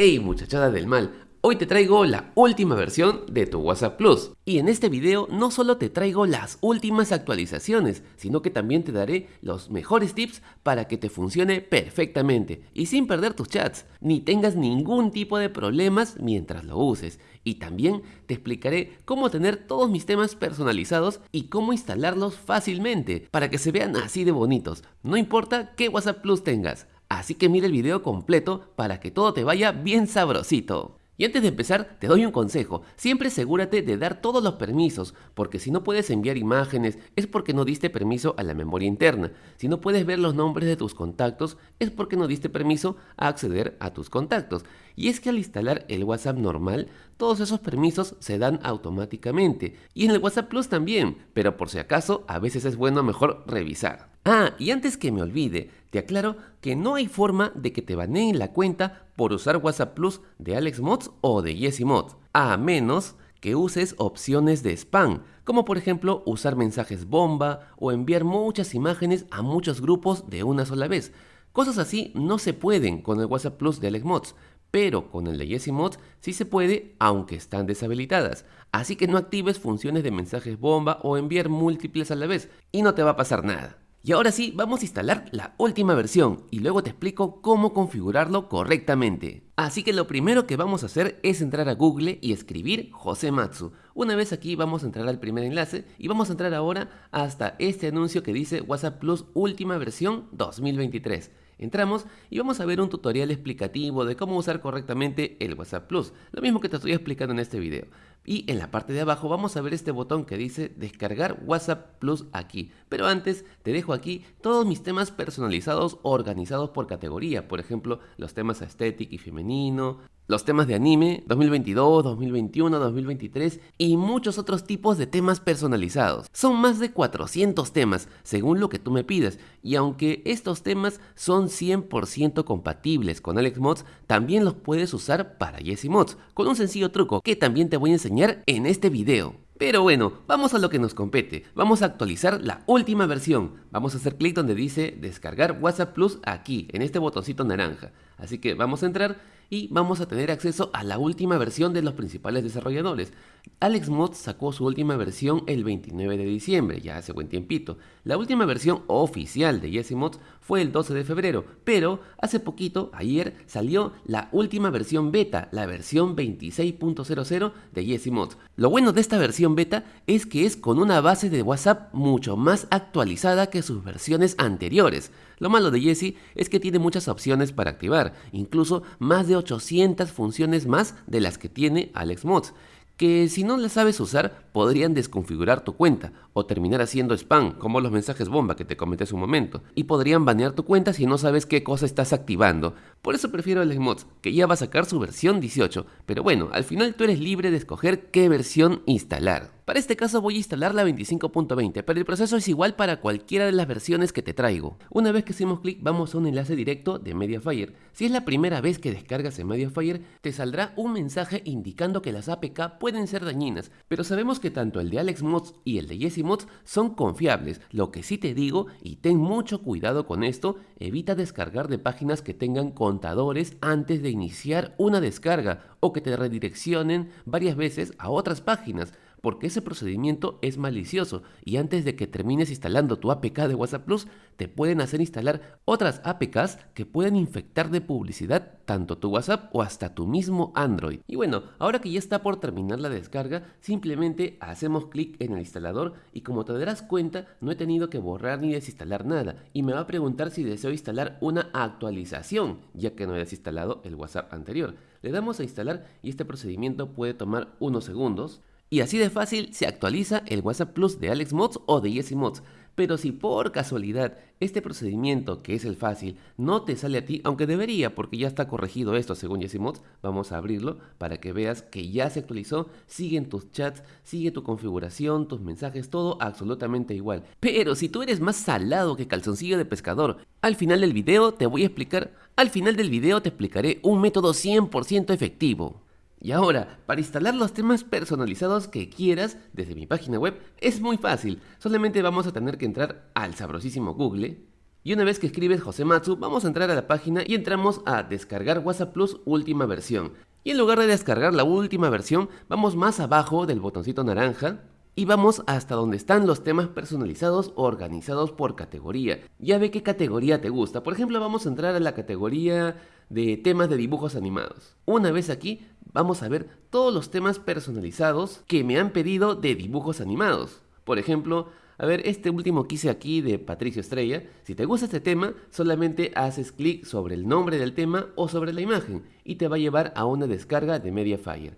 Hey muchachada del mal, hoy te traigo la última versión de tu WhatsApp Plus. Y en este video no solo te traigo las últimas actualizaciones, sino que también te daré los mejores tips para que te funcione perfectamente y sin perder tus chats, ni tengas ningún tipo de problemas mientras lo uses. Y también te explicaré cómo tener todos mis temas personalizados y cómo instalarlos fácilmente para que se vean así de bonitos, no importa qué WhatsApp Plus tengas. Así que mira el video completo para que todo te vaya bien sabrosito. Y antes de empezar, te doy un consejo. Siempre asegúrate de dar todos los permisos, porque si no puedes enviar imágenes es porque no diste permiso a la memoria interna. Si no puedes ver los nombres de tus contactos es porque no diste permiso a acceder a tus contactos. Y es que al instalar el WhatsApp normal, todos esos permisos se dan automáticamente. Y en el WhatsApp Plus también, pero por si acaso, a veces es bueno mejor revisar. Ah, y antes que me olvide, te aclaro que no hay forma de que te baneen la cuenta por usar WhatsApp Plus de AlexMods o de YesiMods, a menos que uses opciones de spam, como por ejemplo usar mensajes bomba o enviar muchas imágenes a muchos grupos de una sola vez. Cosas así no se pueden con el WhatsApp Plus de AlexMods, pero con el de YesiMods sí se puede aunque están deshabilitadas. Así que no actives funciones de mensajes bomba o enviar múltiples a la vez y no te va a pasar nada. Y ahora sí, vamos a instalar la última versión y luego te explico cómo configurarlo correctamente. Así que lo primero que vamos a hacer es entrar a Google y escribir Josematsu. Una vez aquí vamos a entrar al primer enlace y vamos a entrar ahora hasta este anuncio que dice WhatsApp Plus última versión 2023. Entramos y vamos a ver un tutorial explicativo de cómo usar correctamente el WhatsApp Plus, lo mismo que te estoy explicando en este video. Y en la parte de abajo vamos a ver este botón que dice descargar WhatsApp Plus aquí. Pero antes te dejo aquí todos mis temas personalizados organizados por categoría, por ejemplo los temas estético y femenino, los temas de anime 2022, 2021, 2023 y muchos otros tipos de temas personalizados. Son más de 400 temas según lo que tú me pidas y aunque estos temas son 100% compatibles con AlexMods, también los puedes usar para YesiMods con un sencillo truco que también te voy a enseñar en este video. Pero bueno, vamos a lo que nos compete. Vamos a actualizar la última versión. Vamos a hacer clic donde dice descargar WhatsApp Plus aquí, en este botoncito naranja. Así que vamos a entrar y vamos a tener acceso a la última versión de los principales desarrolladores. AlexMods sacó su última versión el 29 de diciembre, ya hace buen tiempito. La última versión oficial de YesiMods fue el 12 de febrero, pero hace poquito, ayer, salió la última versión beta, la versión 26.00 de YesiMods. Lo bueno de esta versión beta es que es con una base de WhatsApp mucho más actualizada que sus versiones anteriores. Lo malo de Yesi es que tiene muchas opciones para activar, incluso más de 800 funciones más de las que tiene AlexMods que si no las sabes usar podrían desconfigurar tu cuenta o terminar haciendo spam, como los mensajes bomba que te comenté hace un momento, y podrían banear tu cuenta si no sabes qué cosa estás activando. Por eso prefiero el Mods, que ya va a sacar su versión 18, pero bueno, al final tú eres libre de escoger qué versión instalar. Para este caso voy a instalar la 25.20, pero el proceso es igual para cualquiera de las versiones que te traigo. Una vez que hacemos clic vamos a un enlace directo de Mediafire. Si es la primera vez que descargas en Mediafire, te saldrá un mensaje indicando que las APK pueden ser dañinas, pero sabemos que tanto el de AlexMods y el de YesiMods son confiables. Lo que sí te digo, y ten mucho cuidado con esto, evita descargar de páginas que tengan contadores antes de iniciar una descarga o que te redireccionen varias veces a otras páginas porque ese procedimiento es malicioso y antes de que termines instalando tu APK de WhatsApp Plus, te pueden hacer instalar otras APKs que pueden infectar de publicidad tanto tu WhatsApp o hasta tu mismo Android. Y bueno, ahora que ya está por terminar la descarga, simplemente hacemos clic en el instalador y como te darás cuenta, no he tenido que borrar ni desinstalar nada y me va a preguntar si deseo instalar una actualización, ya que no he desinstalado el WhatsApp anterior. Le damos a instalar y este procedimiento puede tomar unos segundos. Y así de fácil se actualiza el WhatsApp Plus de AlexMods o de YesiMods. Pero si por casualidad este procedimiento, que es el fácil, no te sale a ti, aunque debería porque ya está corregido esto según YesiMods, vamos a abrirlo para que veas que ya se actualizó, siguen tus chats, sigue tu configuración, tus mensajes, todo absolutamente igual. Pero si tú eres más salado que calzoncillo de pescador, al final del video te voy a explicar, al final del video te explicaré un método 100% efectivo. Y ahora, para instalar los temas personalizados que quieras desde mi página web es muy fácil. Solamente vamos a tener que entrar al sabrosísimo Google Y una vez que escribes Josematsu, vamos a entrar a la página y entramos a descargar WhatsApp Plus última versión. Y en lugar de descargar la última versión, vamos más abajo del botoncito naranja y vamos hasta donde están los temas personalizados organizados por categoría. Ya ve qué categoría te gusta. Por ejemplo, vamos a entrar a la categoría de temas de dibujos animados. Una vez aquí, vamos a ver todos los temas personalizados que me han pedido de dibujos animados. Por ejemplo, a ver, este último que hice aquí de Patricio Estrella, si te gusta este tema, solamente haces clic sobre el nombre del tema o sobre la imagen y te va a llevar a una descarga de Mediafire.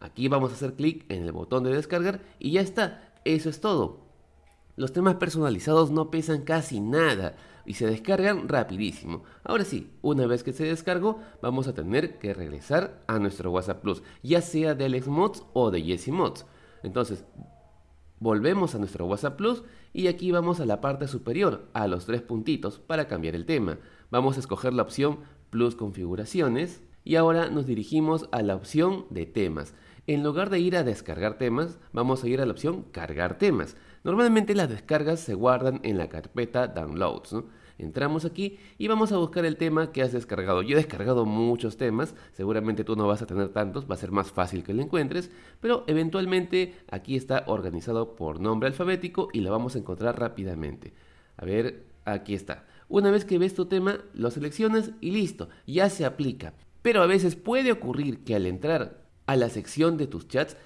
Aquí vamos a hacer clic en el botón de descargar y ya está, eso es todo. Los temas personalizados no pesan casi nada y se descargan rapidísimo. Ahora sí, una vez que se descargó, vamos a tener que regresar a nuestro WhatsApp Plus, ya sea de Alex Mods o de Jesse Mods. Entonces, Volvemos a nuestro WhatsApp Plus y aquí vamos a la parte superior, a los tres puntitos, para cambiar el tema. Vamos a escoger la opción Plus Configuraciones y ahora nos dirigimos a la opción de temas. En lugar de ir a descargar temas, vamos a ir a la opción Cargar temas. Normalmente las descargas se guardan en la carpeta Downloads. Entramos aquí y vamos a buscar el tema que has descargado. Yo he descargado muchos temas, seguramente tú no vas a tener tantos, va a ser más fácil que lo encuentres, pero eventualmente aquí está organizado por nombre alfabético y lo vamos a encontrar rápidamente. A ver, aquí está. Una vez que ves tu tema, lo seleccionas y listo, ya se aplica. Pero a veces puede ocurrir que al entrar a la sección de tus chats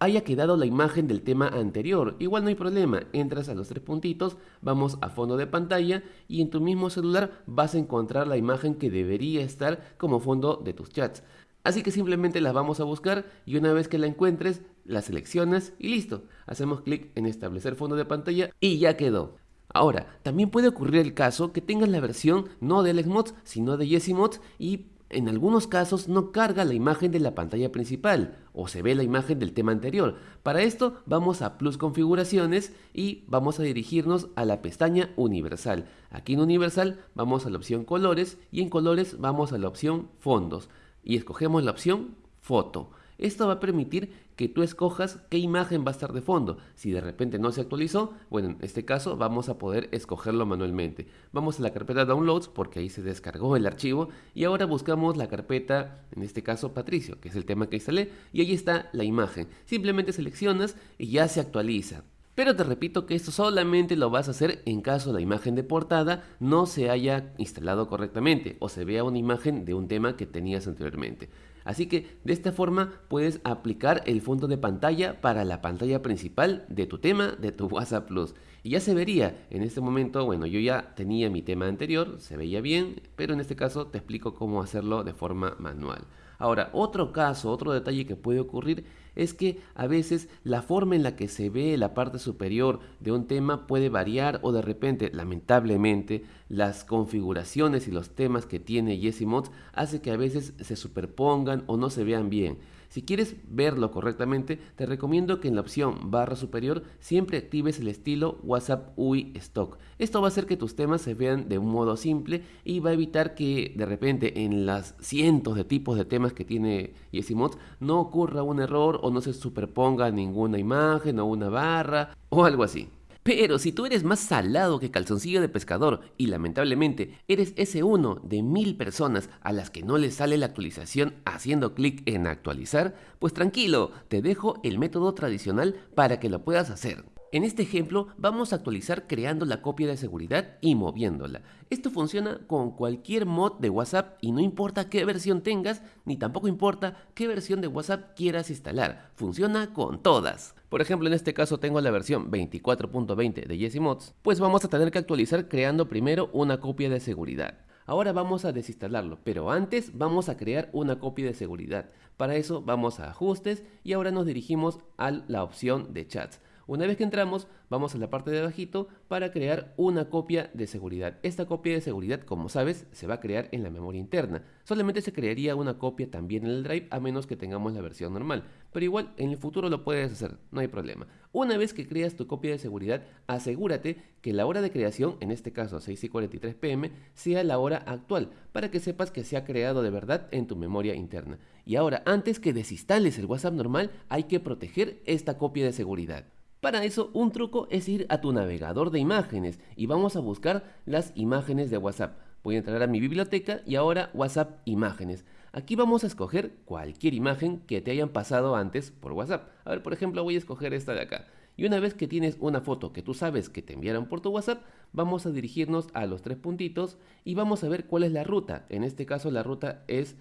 haya quedado la imagen del tema anterior. Igual no hay problema, entras a los tres puntitos, vamos a fondo de pantalla y en tu mismo celular vas a encontrar la imagen que debería estar como fondo de tus chats. Así que simplemente la vamos a buscar y una vez que la encuentres, la seleccionas y listo. Hacemos clic en establecer fondo de pantalla y ya quedó. Ahora, también puede ocurrir el caso que tengas la versión no de Mods, sino de Mods y en algunos casos no carga la imagen de la pantalla principal o se ve la imagen del tema anterior. Para esto vamos a Plus Configuraciones y vamos a dirigirnos a la pestaña Universal. Aquí en Universal vamos a la opción Colores y en Colores vamos a la opción Fondos y escogemos la opción Foto. Esto va a permitir que tú escojas qué imagen va a estar de fondo. Si de repente no se actualizó, bueno, en este caso vamos a poder escogerlo manualmente. Vamos a la carpeta Downloads porque ahí se descargó el archivo y ahora buscamos la carpeta, en este caso Patricio, que es el tema que instalé, y ahí está la imagen. Simplemente seleccionas y ya se actualiza. Pero te repito que esto solamente lo vas a hacer en caso la imagen de portada no se haya instalado correctamente o se vea una imagen de un tema que tenías anteriormente. Así que de esta forma puedes aplicar el fondo de pantalla para la pantalla principal de tu tema de tu WhatsApp Plus. Y ya se vería, en este momento, bueno, yo ya tenía mi tema anterior, se veía bien, pero en este caso te explico cómo hacerlo de forma manual. Ahora, otro caso, otro detalle que puede ocurrir es que a veces la forma en la que se ve la parte superior de un tema puede variar o de repente, lamentablemente, las configuraciones y los temas que tiene Jesse Mods hace que a veces se superpongan o no se vean bien. Si quieres verlo correctamente, te recomiendo que en la opción barra superior siempre actives el estilo WhatsApp UI Stock. Esto va a hacer que tus temas se vean de un modo simple y va a evitar que de repente en las cientos de tipos de temas que tiene Mods no ocurra un error o no se superponga ninguna imagen o una barra o algo así. Pero si tú eres más salado que calzoncillo de pescador y lamentablemente eres ese uno de mil personas a las que no les sale la actualización haciendo clic en actualizar, pues tranquilo, te dejo el método tradicional para que lo puedas hacer. En este ejemplo vamos a actualizar creando la copia de seguridad y moviéndola. Esto funciona con cualquier mod de WhatsApp y no importa qué versión tengas, ni tampoco importa qué versión de WhatsApp quieras instalar. Funciona con todas. Por ejemplo, en este caso tengo la versión 24.20 de Jesse Mods, pues vamos a tener que actualizar creando primero una copia de seguridad. Ahora vamos a desinstalarlo, pero antes vamos a crear una copia de seguridad. Para eso vamos a ajustes y ahora nos dirigimos a la opción de chats. Una vez que entramos, vamos a la parte de abajito para crear una copia de seguridad. Esta copia de seguridad, como sabes, se va a crear en la memoria interna. Solamente se crearía una copia también en el drive a menos que tengamos la versión normal. Pero igual, en el futuro lo puedes hacer, no hay problema. Una vez que creas tu copia de seguridad, asegúrate que la hora de creación, en este caso 6 y 43 pm, sea la hora actual, para que sepas que se ha creado de verdad en tu memoria interna. Y ahora, antes que desinstales el WhatsApp normal, hay que proteger esta copia de seguridad. Para eso, un truco es ir a tu navegador de imágenes y vamos a buscar las imágenes de WhatsApp. Voy a entrar a mi biblioteca y ahora WhatsApp Imágenes. Aquí vamos a escoger cualquier imagen que te hayan pasado antes por WhatsApp. A ver, por ejemplo, voy a escoger esta de acá. Y una vez que tienes una foto que tú sabes que te enviaron por tu WhatsApp, vamos a dirigirnos a los tres puntitos y vamos a ver cuál es la ruta. En este caso la ruta es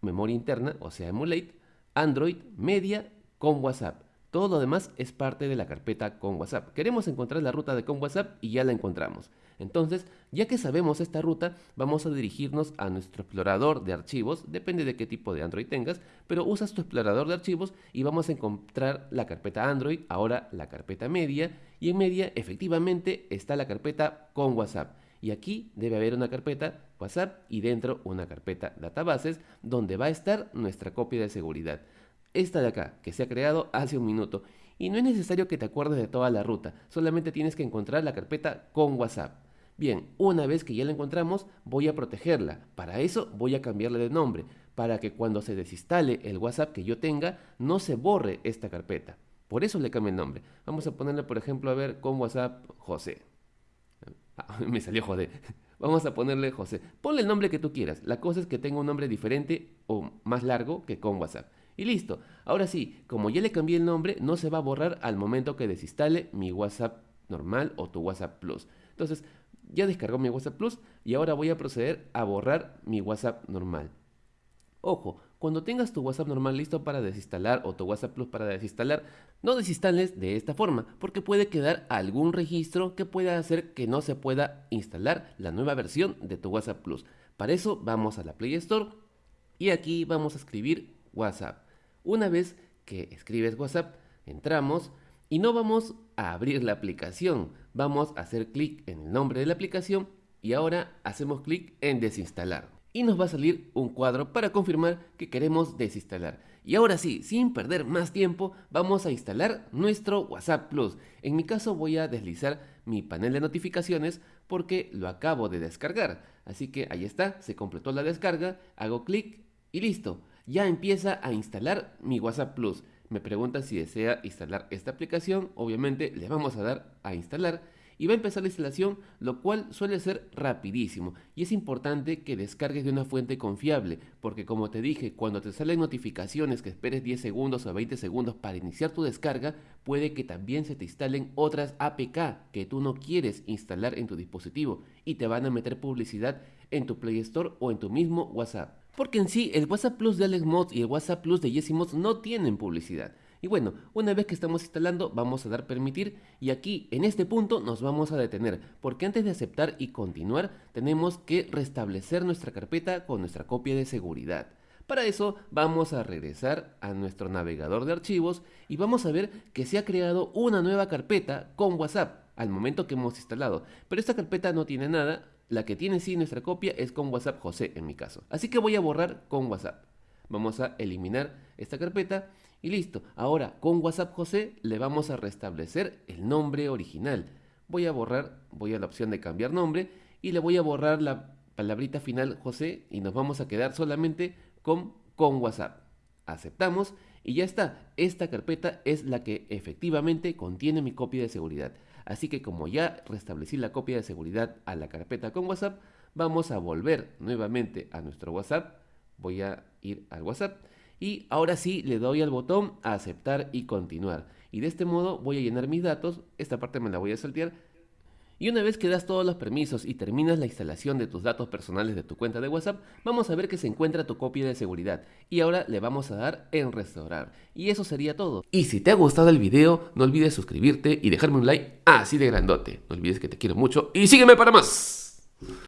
memoria interna, o sea, emulate, Android, media con WhatsApp. Todo lo demás es parte de la carpeta con WhatsApp. Queremos encontrar la ruta de con WhatsApp y ya la encontramos. Entonces, ya que sabemos esta ruta, vamos a dirigirnos a nuestro explorador de archivos, depende de qué tipo de Android tengas, pero usas tu explorador de archivos y vamos a encontrar la carpeta Android, ahora la carpeta media, y en media efectivamente está la carpeta con WhatsApp. Y aquí debe haber una carpeta WhatsApp y dentro una carpeta databases donde va a estar nuestra copia de seguridad esta de acá, que se ha creado hace un minuto. Y no es necesario que te acuerdes de toda la ruta, solamente tienes que encontrar la carpeta con WhatsApp. Bien, una vez que ya la encontramos, voy a protegerla. Para eso voy a cambiarle de nombre, para que cuando se desinstale el WhatsApp que yo tenga, no se borre esta carpeta. Por eso le cambio el nombre. Vamos a ponerle, por ejemplo, a ver, con WhatsApp José. Ah, me salió joder. Vamos a ponerle José. Ponle el nombre que tú quieras. La cosa es que tenga un nombre diferente o más largo que con WhatsApp. Y listo. Ahora sí, como ya le cambié el nombre, no se va a borrar al momento que desinstale mi WhatsApp normal o tu WhatsApp Plus. Entonces, ya descargó mi WhatsApp Plus y ahora voy a proceder a borrar mi WhatsApp normal. Ojo, cuando tengas tu WhatsApp normal listo para desinstalar o tu WhatsApp Plus para desinstalar, no desinstales de esta forma, porque puede quedar algún registro que pueda hacer que no se pueda instalar la nueva versión de tu WhatsApp Plus. Para eso vamos a la Play Store y aquí vamos a escribir WhatsApp. Una vez que escribes WhatsApp, entramos y no vamos a abrir la aplicación, vamos a hacer clic en el nombre de la aplicación y ahora hacemos clic en desinstalar. Y nos va a salir un cuadro para confirmar que queremos desinstalar. Y ahora sí, sin perder más tiempo, vamos a instalar nuestro WhatsApp Plus. En mi caso voy a deslizar mi panel de notificaciones porque lo acabo de descargar. Así que ahí está, se completó la descarga, hago clic y listo ya empieza a instalar mi WhatsApp Plus. Me pregunta si desea instalar esta aplicación, obviamente le vamos a dar a instalar y va a empezar la instalación, lo cual suele ser rapidísimo. Y es importante que descargues de una fuente confiable, porque como te dije, cuando te salen notificaciones que esperes 10 segundos o 20 segundos para iniciar tu descarga, puede que también se te instalen otras APK que tú no quieres instalar en tu dispositivo y te van a meter publicidad en tu Play Store o en tu mismo WhatsApp. Porque en sí, el WhatsApp Plus de Alex Mods y el WhatsApp Plus de Jesse no tienen publicidad. Y bueno, una vez que estamos instalando, vamos a dar permitir y aquí, en este punto, nos vamos a detener, porque antes de aceptar y continuar, tenemos que restablecer nuestra carpeta con nuestra copia de seguridad. Para eso vamos a regresar a nuestro navegador de archivos y vamos a ver que se ha creado una nueva carpeta con WhatsApp al momento que hemos instalado. Pero esta carpeta no tiene nada, la que tiene sí nuestra copia es con WhatsApp José en mi caso. Así que voy a borrar con WhatsApp. Vamos a eliminar esta carpeta y listo. Ahora con WhatsApp José le vamos a restablecer el nombre original. Voy a borrar, voy a la opción de cambiar nombre y le voy a borrar la palabrita final José y nos vamos a quedar solamente con con WhatsApp. Aceptamos y ya está. Esta carpeta es la que efectivamente contiene mi copia de seguridad. Así que como ya restablecí la copia de seguridad a la carpeta con WhatsApp, vamos a volver nuevamente a nuestro WhatsApp. Voy a ir al WhatsApp y ahora sí le doy al botón a aceptar y continuar. Y de este modo voy a llenar mis datos, esta parte me la voy a saltear y una vez que das todos los permisos y terminas la instalación de tus datos personales de tu cuenta de WhatsApp, vamos a ver que se encuentra tu copia de seguridad. Y ahora le vamos a dar en restaurar. Y eso sería todo. Y si te ha gustado el video, no olvides suscribirte y dejarme un like así de grandote. No olvides que te quiero mucho y sígueme para más.